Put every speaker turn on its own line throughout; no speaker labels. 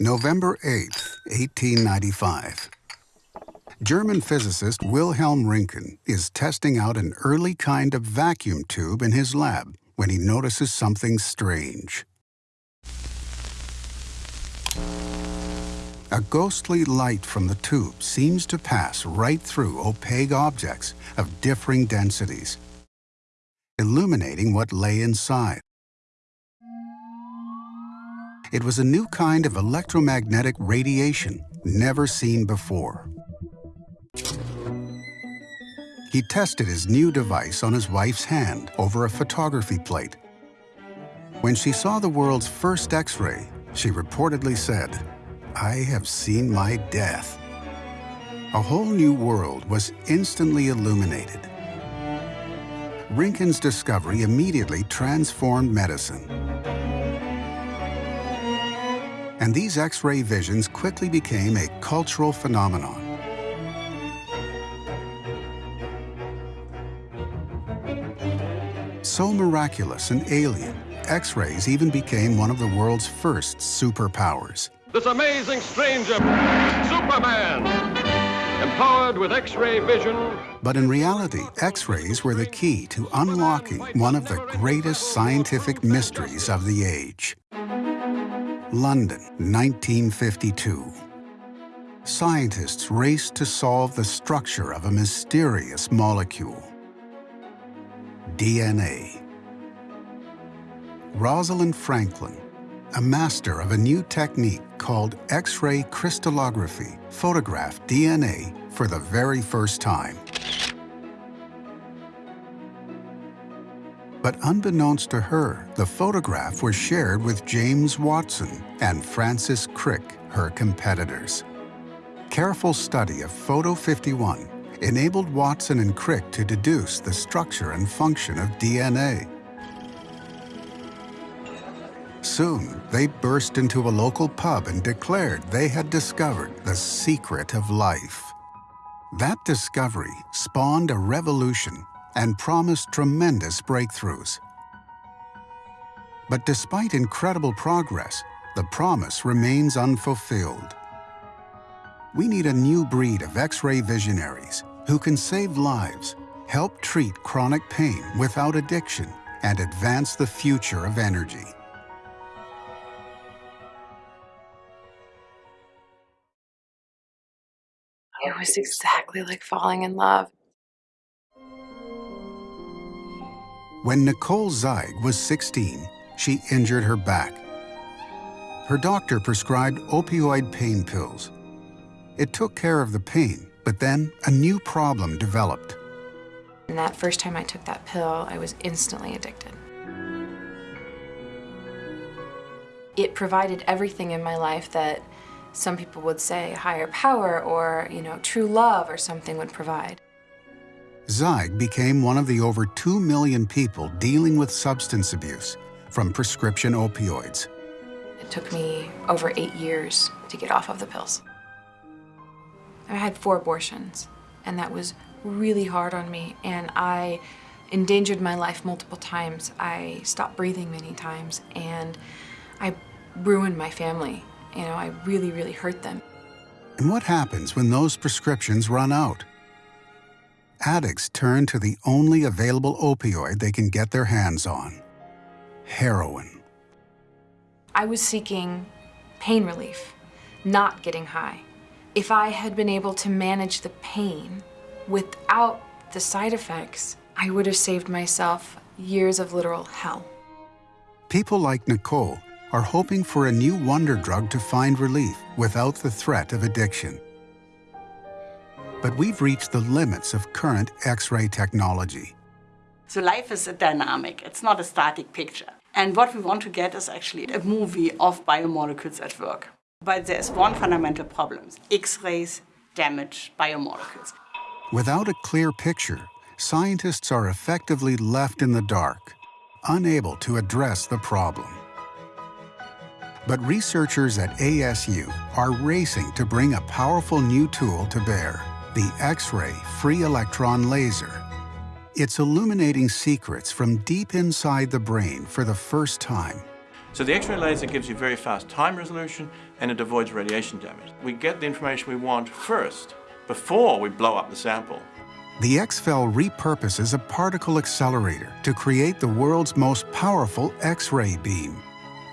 November 8, 1895. German physicist Wilhelm Röntgen is testing out an early kind of vacuum tube in his lab when he notices something strange. A ghostly light from the tube seems to pass right through opaque objects of differing densities, illuminating what lay inside. It was a new kind of electromagnetic radiation never seen before. He tested his new device on his wife's hand over a photography plate. When she saw the world's first X-ray, she reportedly said, I have seen my death. A whole new world was instantly illuminated. Röntgen's discovery immediately transformed medicine. And these X-ray visions quickly became a cultural phenomenon. So miraculous and alien, X-rays even became one of the world's first superpowers.
This amazing stranger, Superman, empowered with X-ray vision.
But in reality, X-rays were the key to unlocking one of the greatest scientific mysteries of the age. London, 1952. Scientists race to solve the structure of a mysterious molecule. DNA. Rosalind Franklin, a master of a new technique called X-ray crystallography, photographed DNA for the very first time. But unbeknownst to her, the photograph was shared with James Watson and Francis Crick, her competitors. Careful study of Photo 51 enabled Watson and Crick to deduce the structure and function of DNA. Soon, they burst into a local pub and declared they had discovered the secret of life. That discovery spawned a revolution and promised tremendous breakthroughs. But despite incredible progress, the promise remains unfulfilled. We need a new breed of X-ray visionaries who can save lives, help treat chronic pain without addiction, and advance the future of energy.
It was exactly like falling in love.
When Nicole Zeig was 16, she injured her back. Her doctor prescribed opioid pain pills. It took care of the pain, but then a new problem developed.
And that first time I took that pill, I was instantly addicted. It provided everything in my life that some people would say higher power or, you know, true love or something would provide.
Zeig became one of the over 2 million people dealing with substance abuse from prescription opioids.
It took me over eight years to get off of the pills. I had four abortions, and that was really hard on me, and I endangered my life multiple times. I stopped breathing many times, and I ruined my family. You know, I really, really hurt them.
And what happens when those prescriptions run out? Addicts turn to the only available opioid they can get their hands on, heroin.
I was seeking pain relief, not getting high if I had been able to manage the pain without the side effects, I would have saved myself years of literal hell.
People like Nicole are hoping for a new wonder drug to find relief without the threat of addiction. But we've reached the limits of current X-ray technology.
So life is a dynamic, it's not a static picture. And what we want to get is actually a movie of biomolecules at work. But there's one fundamental problem. X-rays damage biomolecules.
Without a clear picture, scientists are effectively left in the dark, unable to address the problem. But researchers at ASU are racing to bring a powerful new tool to bear, the X-ray free electron laser. It's illuminating secrets from deep inside the brain for the first time
So the X-ray laser gives you very fast time resolution and it avoids radiation damage. We get the information we want first, before we blow up the sample.
The XFEL repurposes a particle accelerator to create the world's most powerful X-ray beam.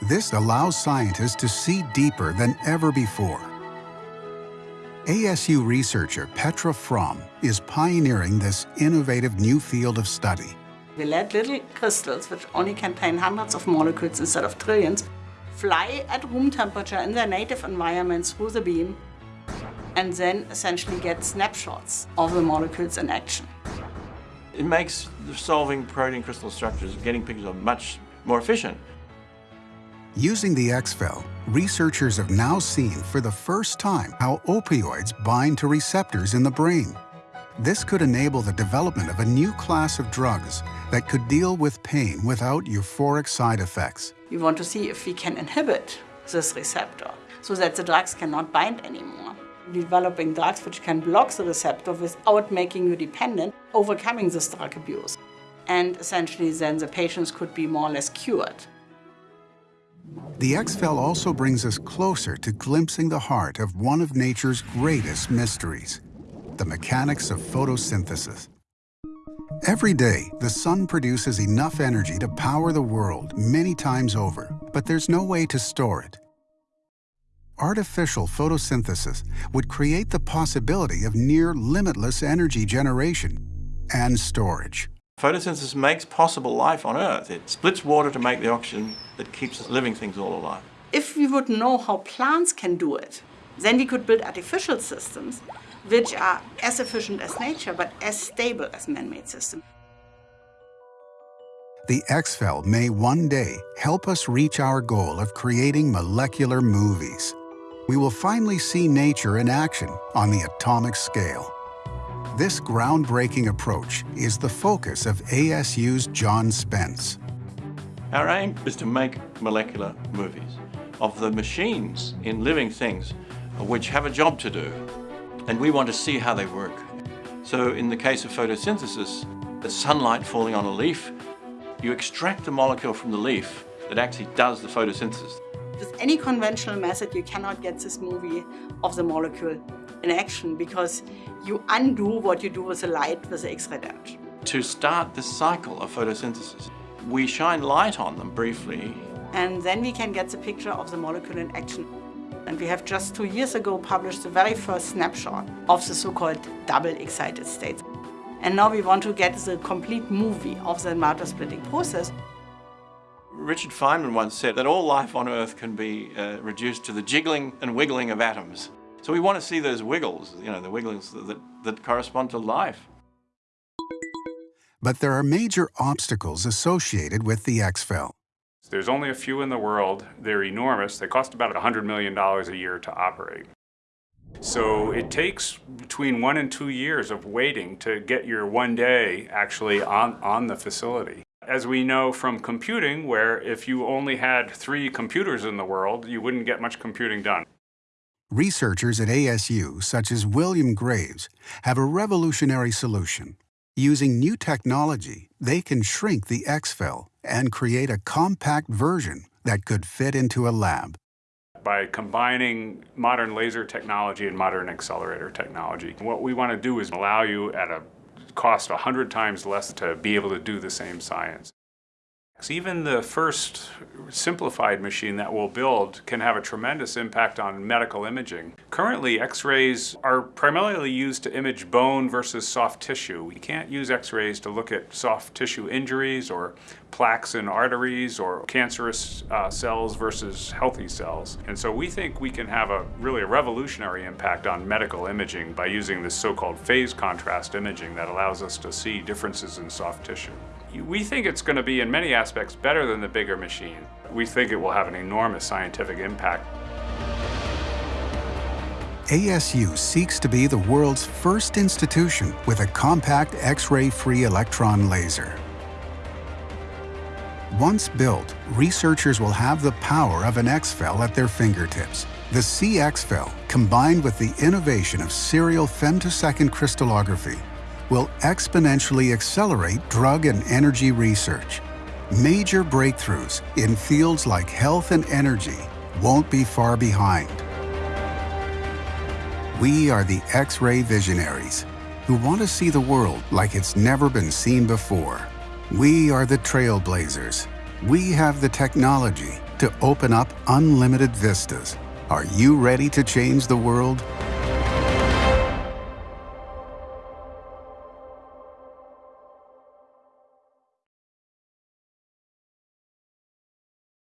This allows scientists to see deeper than ever before. ASU researcher Petra Fromme is pioneering this innovative new field of study.
We let little crystals, which only contain hundreds of molecules instead of trillions, fly at room temperature in their native environment through the beam and then essentially get snapshots of the molecules in action.
It makes solving protein crystal structures, getting pictures of much more efficient.
Using the XFEL, researchers have now seen for the first time how opioids bind to receptors in the brain. This could enable the development of a new class of drugs that could deal with pain without euphoric side effects.
We want to see if we can inhibit this receptor so that the drugs cannot bind anymore developing drugs which can block the receptor without making you dependent, overcoming this drug abuse. And essentially then the patients could be more or less cured.
The XFEL also brings us closer to glimpsing the heart of one of nature's greatest mysteries, the mechanics of photosynthesis. Every day, the sun produces enough energy to power the world many times over, but there's no way to store it artificial photosynthesis would create the possibility of near limitless energy generation and storage.
Photosynthesis makes possible life on Earth. It splits water to make the oxygen that keeps living things all alive.
If we would know how plants can do it, then we could build artificial systems which are as efficient as nature but as stable as man-made systems.
The XFEL may one day help us reach our goal of creating molecular movies we will finally see nature in action on the atomic scale. This groundbreaking approach is the focus of ASU's John Spence.
Our aim is to make molecular movies of the machines in living things which have a job to do, and we want to see how they work. So in the case of photosynthesis, the sunlight falling on a leaf, you extract the molecule from the leaf that actually does the photosynthesis.
With any conventional method, you cannot get this movie of the molecule in action because you undo what you do with the light with the X-ray damage.
To start the cycle of photosynthesis, we shine light on them briefly.
And then we can get the picture of the molecule in action. And we have just two years ago published the very first snapshot of the so-called double excited states. And now we want to get the complete movie of the matter splitting process.
Richard Feynman once said that all life on Earth can be uh, reduced to the jiggling and wiggling of atoms. So we want to see those wiggles, you know, the wiggles that, that correspond to life.
But there are major obstacles associated with the XFEL.
There's only a few in the world. They're enormous. They cost about $100 million a year to operate. So it takes between one and two years of waiting to get your one day actually on, on the facility. As we know from computing, where if you only had three computers in the world, you wouldn't get much computing done.
Researchers at ASU, such as William Graves, have a revolutionary solution. Using new technology, they can shrink the XFEL and create a compact version that could fit into a lab.
By combining modern laser technology and modern accelerator technology, what we want to do is allow you at a cost 100 times less to be able to do the same science. Even the first simplified machine that we'll build can have a tremendous impact on medical imaging. Currently, x-rays are primarily used to image bone versus soft tissue. We can't use x-rays to look at soft tissue injuries or plaques in arteries or cancerous uh, cells versus healthy cells. And so we think we can have a really a revolutionary impact on medical imaging by using this so-called phase contrast imaging that allows us to see differences in soft tissue. We think it's going to be in many aspects better than the bigger machine. We think it will have an enormous scientific impact.
ASU seeks to be the world's first institution with a compact X-ray free electron laser. Once built, researchers will have the power of an XFEL at their fingertips. The CXFEL, combined with the innovation of serial femtosecond crystallography, will exponentially accelerate drug and energy research. major breakthroughs in fields like health and energy won't be far behind. We are the X-ray visionaries who want to see the world like it's never been seen before. We are the trailblazers. We have the technology to open up unlimited vistas. Are you ready to change the world?